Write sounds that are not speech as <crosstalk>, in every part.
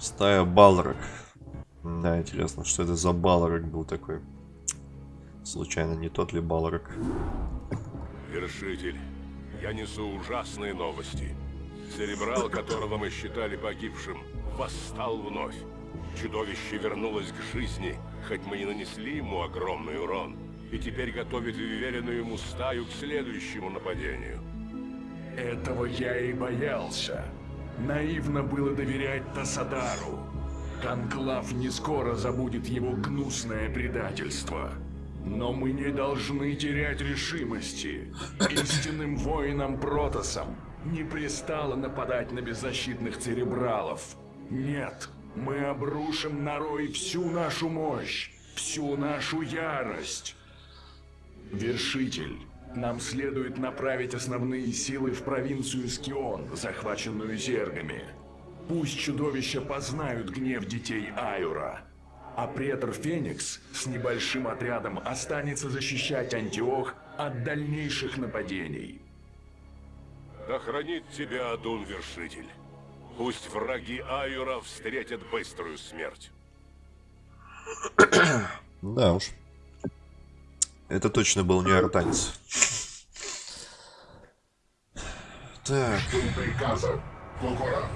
Стая Балрак. Да, интересно, что это за Балрак был такой. Случайно не тот ли Балрак? Вершитель, я несу ужасные новости. Церебрал, которого мы считали погибшим, восстал вновь. Чудовище вернулось к жизни, хоть мы и нанесли ему огромный урон, и теперь готовит уверенную ему стаю к следующему нападению. Этого я и боялся. Наивно было доверять Тасадару. Конклав не скоро забудет его гнусное предательство. Но мы не должны терять решимости. Истинным воинам Протосам не пристало нападать на беззащитных церебралов. Нет, мы обрушим на Рой всю нашу мощь, всю нашу ярость. Вершитель, нам следует направить основные силы в провинцию Скион, захваченную зергами. Пусть чудовища познают гнев детей Айура. А претор Феникс с небольшим отрядом останется защищать Антиох от дальнейших нападений. Да хранит тебя Адун Вершитель. Пусть враги Айура встретят быструю смерть. <clears throat> Да уж. Это точно был не артанец. Так. приказа. Кокора.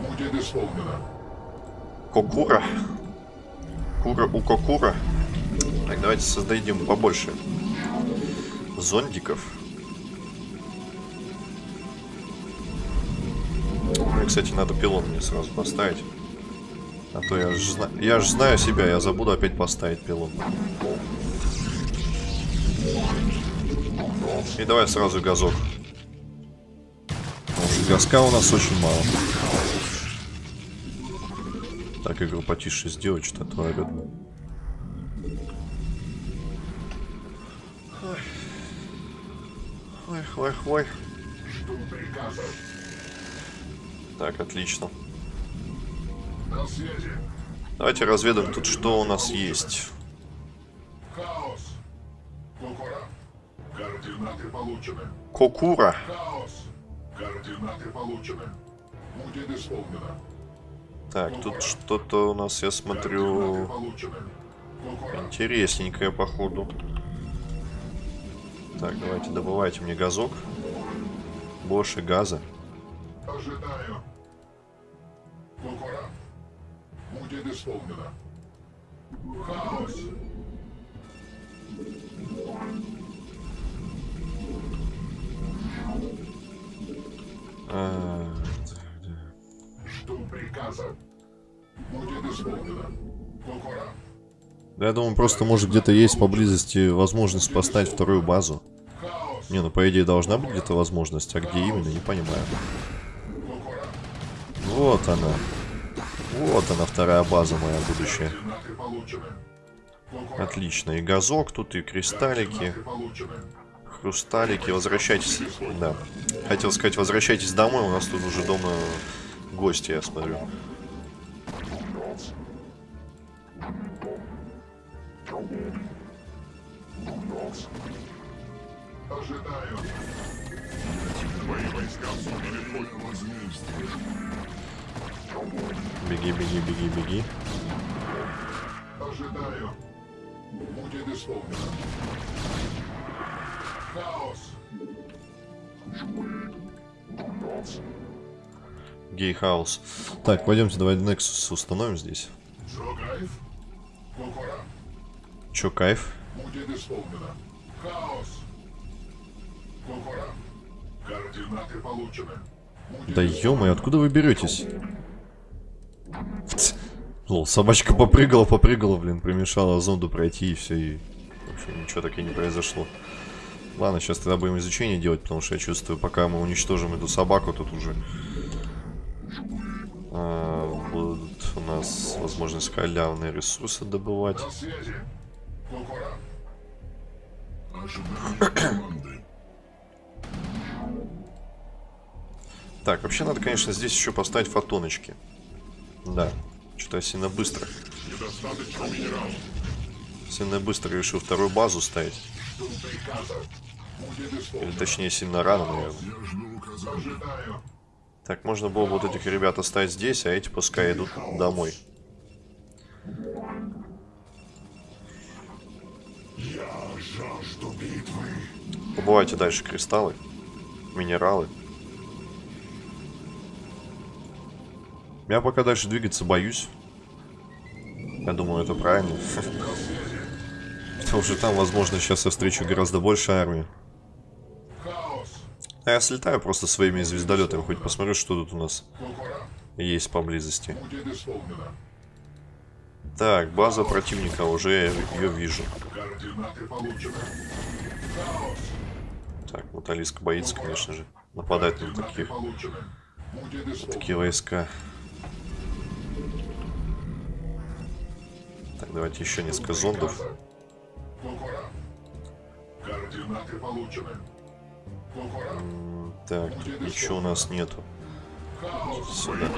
Будет исполнено. Кокура. Кура у Кокура. Так, давайте создадим побольше зондиков. Ну и, кстати, надо пилон мне сразу поставить. А то я же я ж знаю себя, я забуду опять поставить пилон. И давай сразу газок. Потому газка у нас очень мало. Так, игру потише сделать, что-то орёт. Ой, ой, ой. Так, отлично. Давайте разведаем тут, что у нас есть. Хаос. Кокора. Координаты получены. Кокура. Хаос. Координаты получены. Будет исполнено. Так, тут что-то у нас, я смотрю, интересненькое, походу. Так, давайте добывайте мне газок. Больше газа. Ожидаю. Кокора. Будет исполнено. Хаос. А, Жду приказа. Будет исполнено. Кокора. да, я думаю, просто может где-то есть поблизости возможность поставить вторую базу. Не, ну по идее должна быть где-то возможность, а где именно, не понимаю. Вот она. Вот она, вторая база моя будущая. Отлично. И газок тут, и кристаллики. Хрусталики. Возвращайтесь. Да. Хотел сказать, возвращайтесь домой. У нас тут уже дома гости, я смотрю. Беги, беги, беги, беги. Ожидаю. Будет исполнено. Хаос. Гейхаус. Так, пойдемте, давай Nexus установим здесь. Чё, кайф? Будет исполнено. Хаос. Кокора. Координаты получены. Будет Да ё откуда вы беретесь? Лол, собачка попрыгала, попрыгала, блин, примешала зонду пройти и все, и вообще ничего так и не произошло. Ладно, сейчас тогда будем изучение делать, потому что я чувствую, пока мы уничтожим эту собаку, тут уже а, будут у нас возможность халявные ресурсы добывать. <coughs> Так, вообще надо, конечно, здесь еще поставить фотоночки. Да, что-то я сильно быстро. Сильно быстро решил вторую базу ставить. Или точнее, сильно рано, наверное. Так, можно было бы вот этих ребят оставить здесь, а эти пускай идут домой. Убывайте дальше кристаллы, минералы. Я пока дальше двигаться боюсь. Я думаю, это правильно. <laughs> Потому что там, возможно, сейчас я встречу гораздо больше армии. А я слетаю просто своими звездолетами, хоть посмотрю, что тут у нас есть поблизости. Так, база противника, уже я ее вижу. Так, вот Алиска боится, конечно же. Нападать на таких, исполнено. такие войска. Так, давайте еще несколько зондов. Кукура. Координаты получены. Кукура. М, Так, ничего у нас нету. Сюда.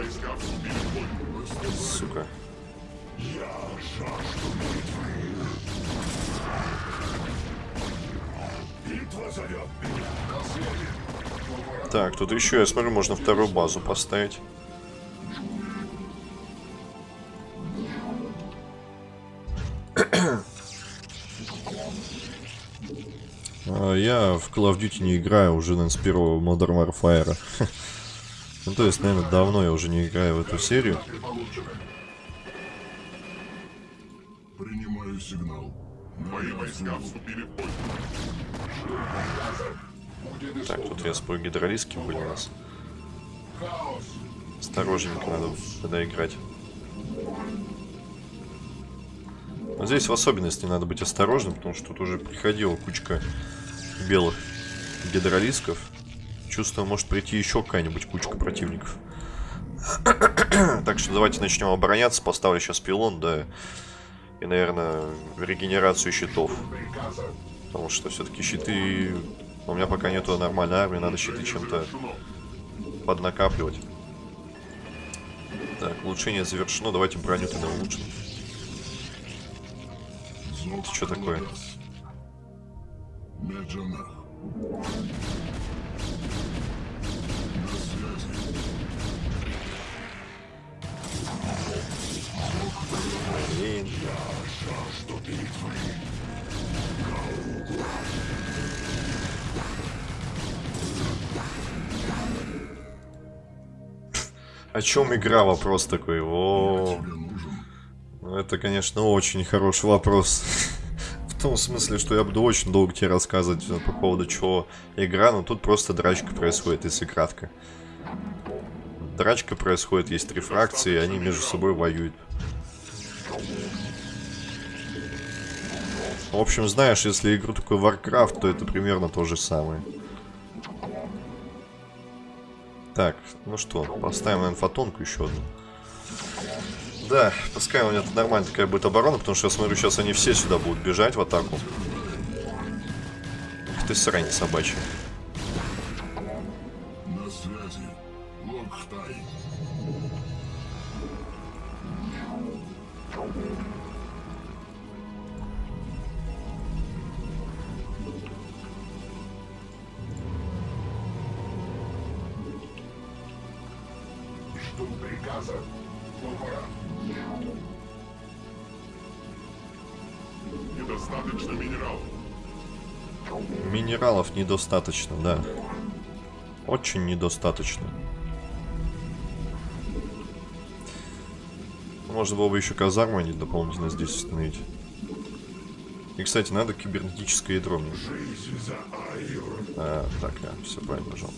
Сука. Битва зовет меня. На связи. Так, тут еще, я смотрю, можно вторую базу поставить. Я в Call of Duty не играю уже, наверное, с первого Modern Warfare. Ну, то есть, наверное, давно я уже не играю в эту серию. Принимаю сигнал. Мои войска вступили в бой. Так, тут я спорю, гидролиски были у нас. Осторожненько надо тогда играть. Но здесь в особенности надо быть осторожным, потому что тут уже приходила кучка белых гидролисков. Чувствую, может прийти еще какая-нибудь кучка противников. <coughs> так что давайте начнем обороняться. Поставлю сейчас пилон, да. И, наверное, регенерацию щитов. Потому что все-таки щиты... У меня пока нету нормальной армии, надо щиты чем-то поднакапливать. Так, улучшение завершено. Давайте броню тогда улучшим. Это что такое? Меджанах. На связи. Блин. О чем игра? Вопрос такой. О, Тебе нужен. ну это, конечно, очень хороший вопрос. В том смысле, что я буду очень долго тебе рассказывать э, по поводу чего игра, но тут просто драчка происходит, если кратко. Драчка происходит, есть три фракции, и они между собой воюют. В общем, знаешь, если игру такой Warcraft, то это примерно то же самое. Так, ну что, поставим, наверное, фотонку еще одну. Да, пускай у меня нормально такая будет оборона, потому что я смотрю, сейчас они все сюда будут бежать в атаку. Ах ты срань собачья. На связи. Минералов недостаточно, да. Очень недостаточно. Можно было бы еще казарму они дополнительно здесь установить. И, кстати, надо кибернетическое ядро мне. А, так, я все правильно нажал.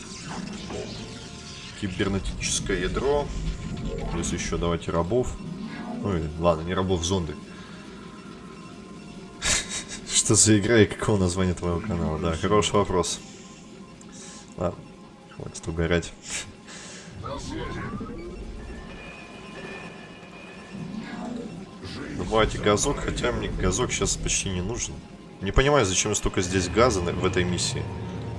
Кибернетическое ядро. Плюс еще давайте рабов. Ой, ладно, не рабов, зонды. Что за игра и какого названия твоего канала? Да, хороший вопрос. Ладно, хватит угорать. Добавайте газок, хотя мне газок сейчас почти не нужен. Не понимаю, зачем столько здесь газа в этой миссии.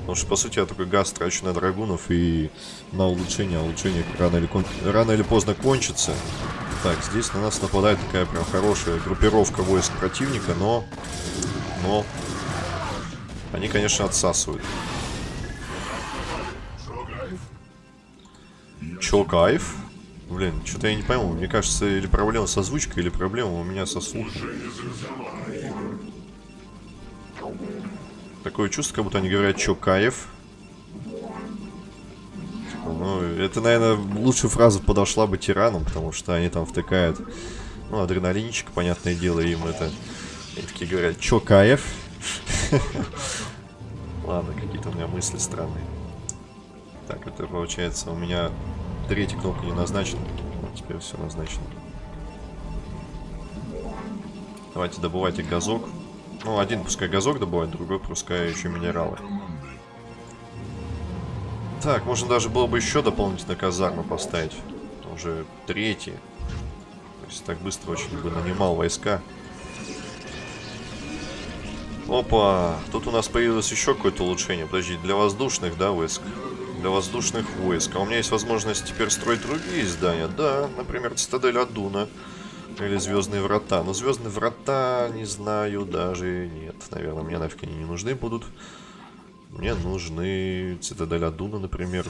Потому что, по сути, я такой газ трачу на драгунов и на улучшение. А улучшение рано или, кон- рано или поздно кончится. Так, здесь на нас нападает такая прям хорошая группировка войск противника, но... Но... Они, конечно, отсасывают. Чё, кайф? Блин, что-то я не пойму. Мне кажется, или проблема с озвучкой, или проблема у меня со слухом. Такое чувство, как будто они говорят чё, кайф. Ну, это, наверное, лучшая фраза подошла бы тиранам, потому что они там втыкают, ну, адреналинчик, понятное дело, им это... Они такие говорят, чё, кайф? Ладно, какие-то у меня мысли странные. Так, это получается у меня третья кнопка не назначена. Вот теперь все назначено. Давайте добывайте газок. Ну, один пускай газок добывает, другой пускай еще минералы. Так, можно даже было бы еще дополнительно казарму поставить. Уже третий. То есть так быстро очень бы нанимал войска. Опа, тут у нас появилось еще какое-то улучшение. Подожди, для воздушных, да, войск? Для воздушных войск. А у меня есть возможность теперь строить другие здания. Да, например, цитадель Адуна. Или Звездные врата. Но Звездные врата, не знаю, даже нет. Наверное, мне нафиг они не нужны будут. Мне нужны цитадель Адуна, например.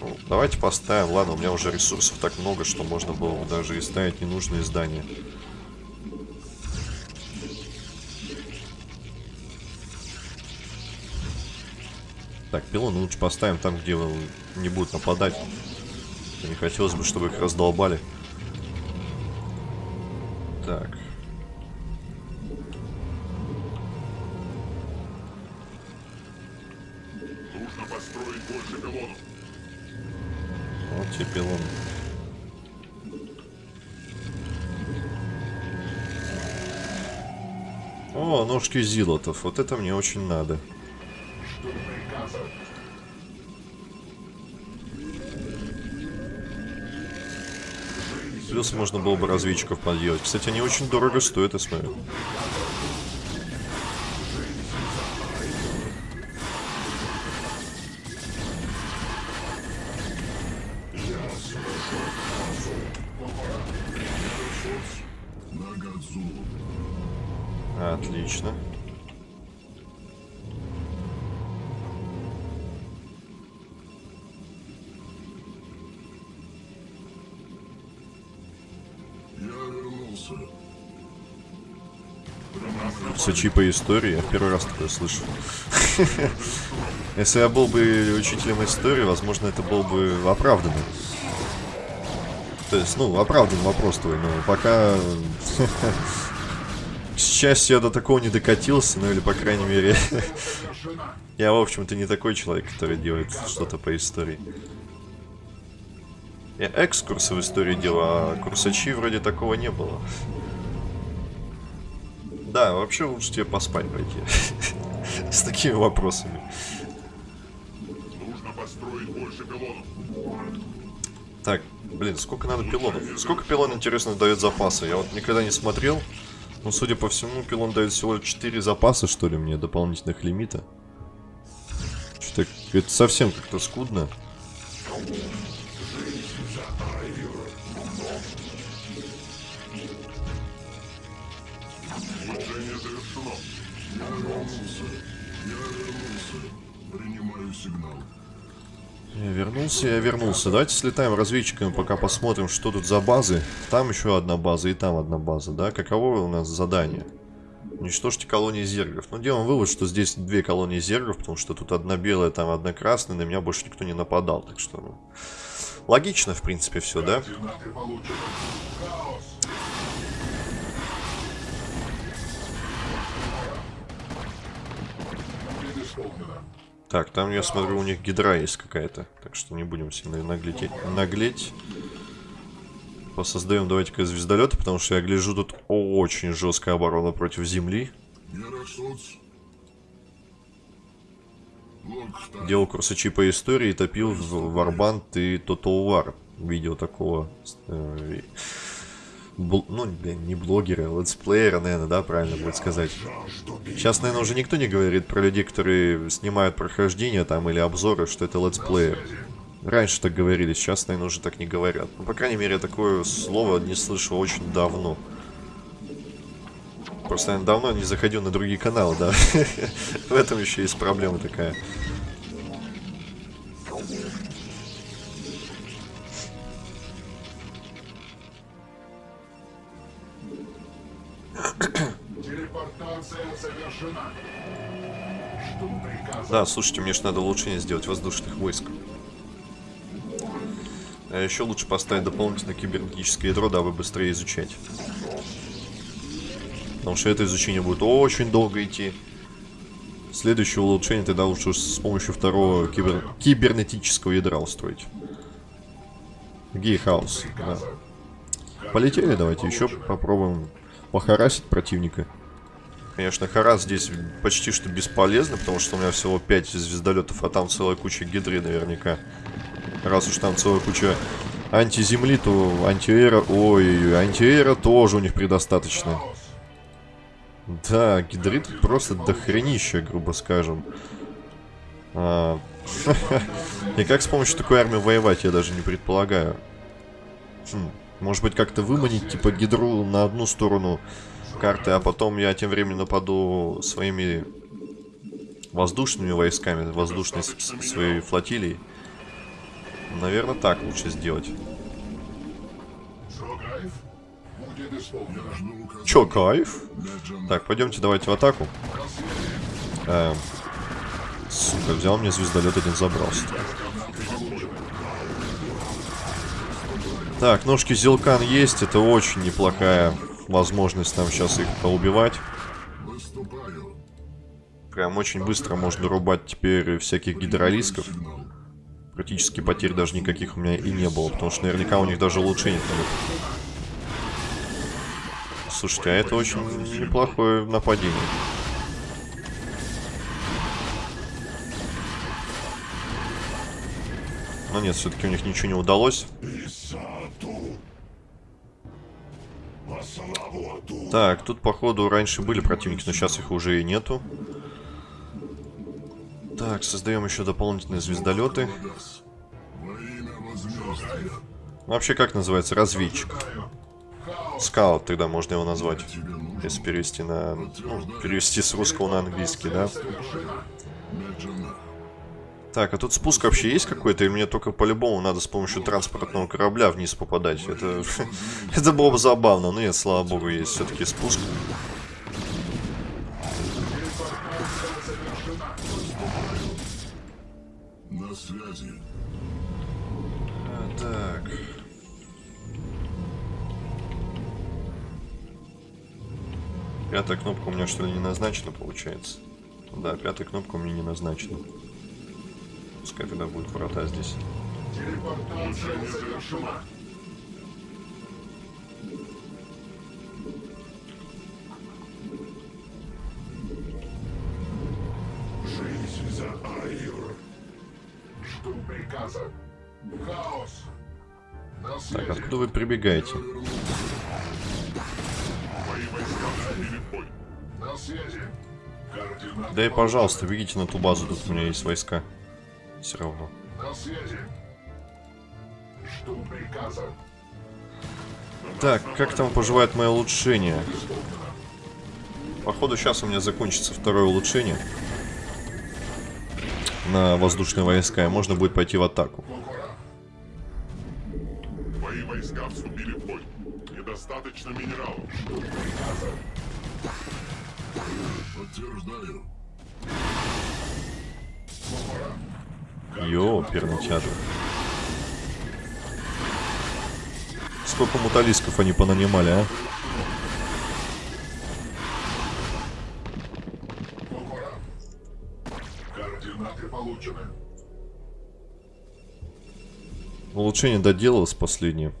Ну, давайте поставим. Ладно, у меня уже ресурсов так много, что можно было бы даже и ставить ненужные здания. Так, пилоны лучше поставим там, где не будут нападать. Не хотелось бы, чтобы их раздолбали. Так. Нужно построить больше пилонов. Вот тебе пилон. О, ножки зилотов. Вот это мне очень надо. Плюс можно было бы разведчиков подъехать. Кстати, они очень дорого стоят, я смотрю. Сочи по истории, я первый раз такое слышу. <laughs> Если я был бы учителем истории, возможно, это был бы оправданным. То есть, ну, оправдан вопрос твой, но пока... <laughs> К счастью, я до такого не докатился, ну или, по крайней мере... <laughs> Я, в общем-то, не такой человек, который делает что-то по истории. Я экскурсы в истории делал, а курсачи вроде такого не было. Да, вообще лучше тебе поспать пойти. <laughs> С такими вопросами. Нужно построить больше пилонов. Так, блин, сколько надо пилонов? Сколько пилон, интересно, дает запаса? Я вот никогда не смотрел. Ну, судя по всему, пилон дает всего 4 запаса, что ли, мне, дополнительных лимита. Что-то это совсем как-то скудно. Сигнал. Я вернулся, я вернулся. Давайте слетаем разведчиками, пока посмотрим, что тут за базы. Там еще одна база и там одна база, да? Каково у нас задание? Уничтожьте колонии зергов. Ну, делаем вывод, что здесь две колонии зергов, потому что тут одна белая, там одна красная, на меня больше никто не нападал, так что, ну... Логично, в принципе, все, да? Так, там, я смотрю, у них гидра есть какая-то. Так что не будем сильно наглеть. наглеть. Посоздаем давайте-ка звездолеты, потому что я гляжу, тут очень жесткая оборона против Земли. Делал курсачи по истории, топил в Варбант и War. Видео такого... бл- ну, не блогера, а летсплеера, наверное, да, правильно будет сказать. Сейчас, наверное, уже никто не говорит про людей, которые снимают прохождение там или обзоры, что это летсплеер. Раньше так говорили, сейчас, наверное, уже так не говорят. Ну, по крайней мере, такое слово не слышал очень давно. Просто я давно не заходил на другие каналы, да. <laughs> В этом еще есть проблема такая. Да, слушайте, мне же надо улучшение сделать воздушных войск. А еще лучше поставить дополнительное кибернетическое ядро, дабы быстрее изучать. Потому что это изучение будет очень долго идти. Следующее улучшение тогда лучше с помощью второго кибер... кибернетического ядра устроить. Гейхаус, да. Полетели, давайте еще попробуем похарасить противника. Конечно, харас здесь почти что бесполезно, потому что у меня всего 5 звездолетов, а там целая куча гидры наверняка. Раз уж там целая куча антиземли, то антиэра... Ой-ой-ой, антиэра тоже у них предостаточно. Да, гидрит просто дохренища, грубо скажем. А... <laughs> И как с помощью такой армии воевать, я даже не предполагаю. Хм, может быть, как-то выманить, типа, гидру на одну сторону карты, а потом я тем временем нападу своими воздушными войсками, воздушной своей флотилией. Наверное, так лучше сделать. Чё, кайф? Так, пойдемте, давайте в атаку. Эм, сука, взял мне звездолет, один забрался. Так, ножки Зилкан есть, это очень неплохая возможность нам сейчас их поубивать. Прям очень быстро можно рубать теперь всяких гидролисков. Практически потерь даже никаких у меня и не было, потому что наверняка у них даже улучшений нет. Слушайте, а это очень неплохое нападение. Но нет, все-таки у них ничего не удалось. Так, тут, походу, раньше были противники, но сейчас их уже и нету. Так, создаем еще дополнительные звездолеты. Вообще, как называется? Разведчик. Скаут тогда можно его назвать. Если перевести на... Ну, перевести с русского на английский, да? Так, а тут спуск вообще есть какой-то? И мне только по-любому надо с помощью транспортного корабля вниз попадать. Это, <laughs> это было бы забавно. Но нет, слава богу, есть все-таки спуск. На связи. А, так. Пятая кнопка у меня что ли не назначена, получается? Да, пятая кнопка у меня не назначена. Пускай тогда будет врата здесь. Телепортация завершена. Жизнь за Айр. Жду приказа. Хаос. На Так, откуда вы прибегаете? Да и пожалуйста, бегите на ту базу, тут у меня есть войска. Все равно. На связи. Жду приказа. Так, как там поживает мое улучшение? Походу, сейчас у меня закончится второе улучшение. На воздушные войска, и можно будет пойти в атаку. Мои войска вступили в бой. Недостаточно минералов. Подтверждаю. Йо, пернатяжи. Сколько муталисков они понанимали, а? Улучшение доделалось последнее.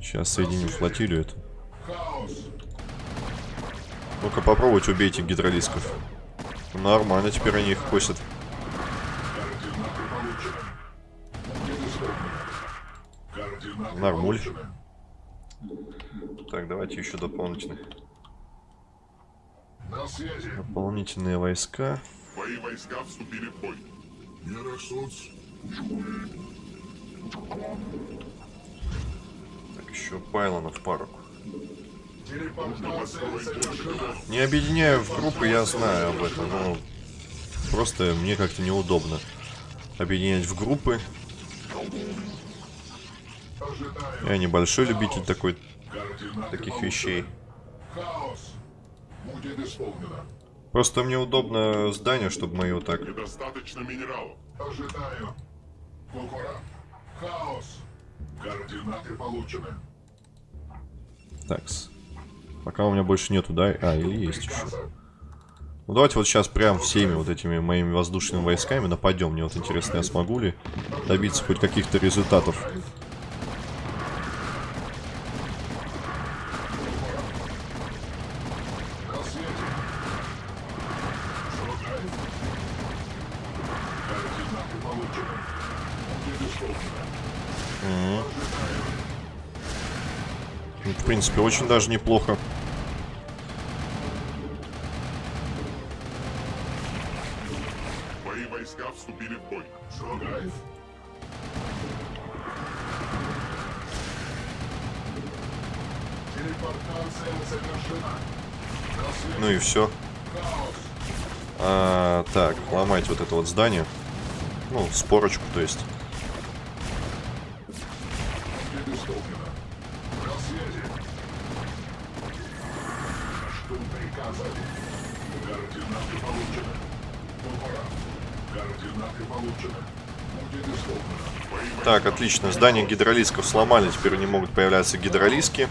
Сейчас соединим флотилию эту. Ну-ка попробуйте убейте гидролисков. Нормально, теперь они их косят. Нормуль. Так, давайте еще дополнительных. Дополнительные войска. Мои войска вступили в бой. Так, еще пайлонов пару. Не объединяю в группы, я знаю об этом, но просто мне как-то неудобно объединять в группы. Я небольшой любитель такой, таких вещей. Просто мне удобно здание, чтобы мы его так... Недостаточно минералов. Ожидаю. Кукура. Хаос. Координаты получены. Такс. Пока у меня больше нету, да? А, или есть еще. Ну давайте вот сейчас прям всеми вот этими моими воздушными войсками нападем. Мне вот интересно, я смогу ли добиться хоть каких-то результатов. На свете. Шагай. Координаты получены. Будет исполнено. Ну, В принципе, очень даже неплохо. Мои войска вступили в бой. Телепортация завершена. Ну и все. А, так, ломать вот это вот здание. Ну, спорочку, то есть. Так, отлично. Здание гидролисков сломали, теперь не могут появляться гидролиски.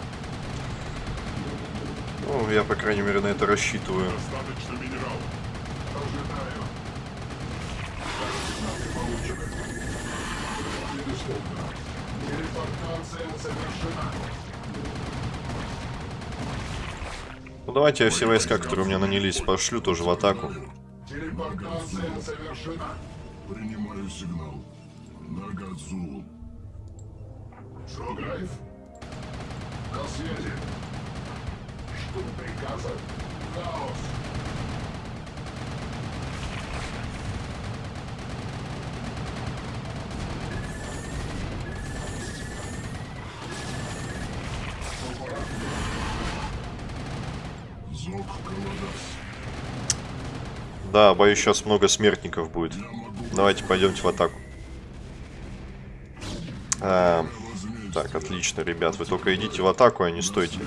Ну, я, по крайней мере, на это рассчитываю. Ну, давайте я все войска, которые у меня нанялись, пошлю тоже в атаку. Принимаю сигнал. Нагадзу. Шогайф. На связи. Что приказа? Хаос. Да, боюсь, сейчас много смертников будет. Давайте пойдемте в атаку. А, так, отлично, ребят. Вы только идите в атаку, а не стойте.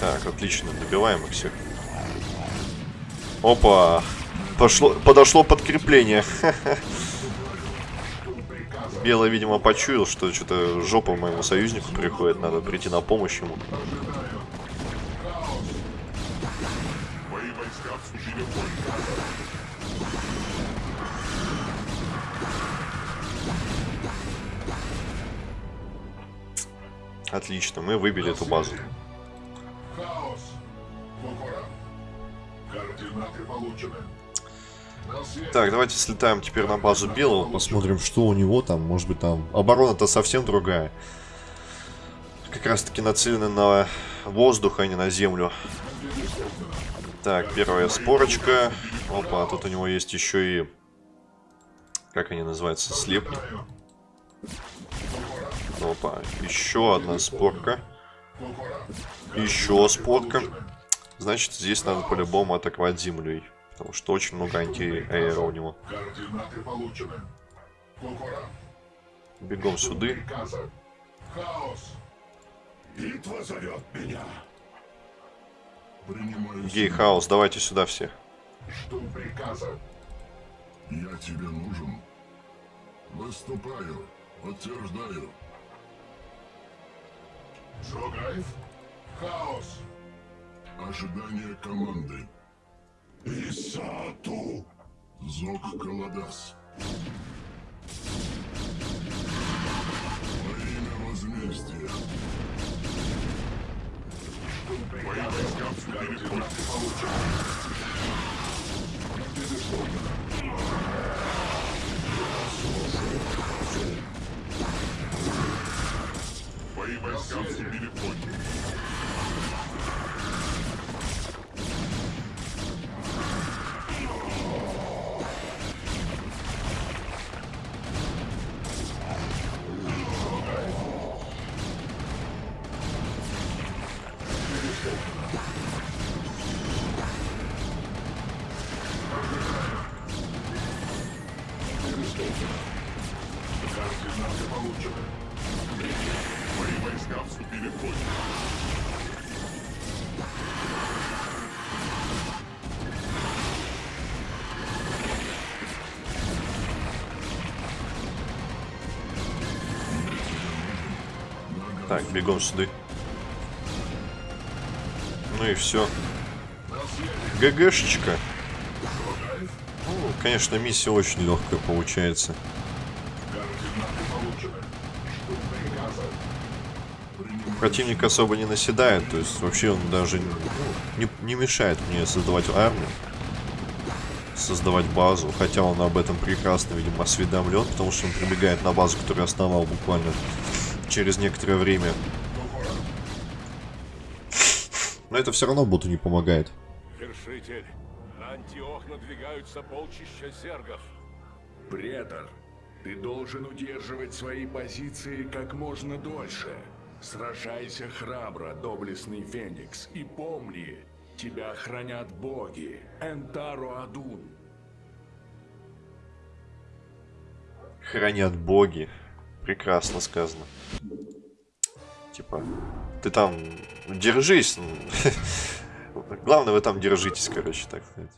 Так, отлично, добиваем их всех. Опа! Пошло, подошло подкрепление. Белый, видимо, почуял, что что-то жопа моему союзнику приходит, надо прийти на помощь ему. Отлично, мы выбили эту базу. Так, давайте слетаем теперь на базу Белого, посмотрим, что у него там. Может быть, там оборона-то совсем другая. Как раз-таки нацелена на воздух, а не на землю. Так, первая спорочка. Опа, тут у него есть еще и... Как они называются? Слепки. Опа, еще одна спорка. Еще спорка. Значит, здесь надо по-любому атаковать землей. Потому что очень много антиаэро у него. Бегом. Хаос. Принимаю Гей Хаус, давайте сюда все. Что приказа? Я тебе нужен. Выступаю. Подтверждаю. Джогаев? Хаос. Ожидание команды. Исату. Зок Каладас. Во имя возмездия. Мои войска вступили в бой. Будет исполнено. Мои войска вступили в бой. Так, бегом сюда. Ну и все. ГГшечка. Ну, конечно, миссия очень легкая получается. Противник особо не наседает, то есть вообще он даже ну, не, не мешает мне создавать армию, создавать базу, хотя он об этом прекрасно, видимо, осведомлен, потому что он прибегает на базу, которую основал буквально через некоторое время. Но это все равно боту не помогает. Вершитель, на Антиох надвигаются полчища зергов. Претор, ты должен удерживать свои позиции как можно дольше. Сражайся храбро, доблестный Феникс, и помни, тебя хранят боги, Энтаро Адун. Хранят боги. Прекрасно сказано. Типа, ты там держись. <laughs> Главное, вы там держитесь, короче, так сказать.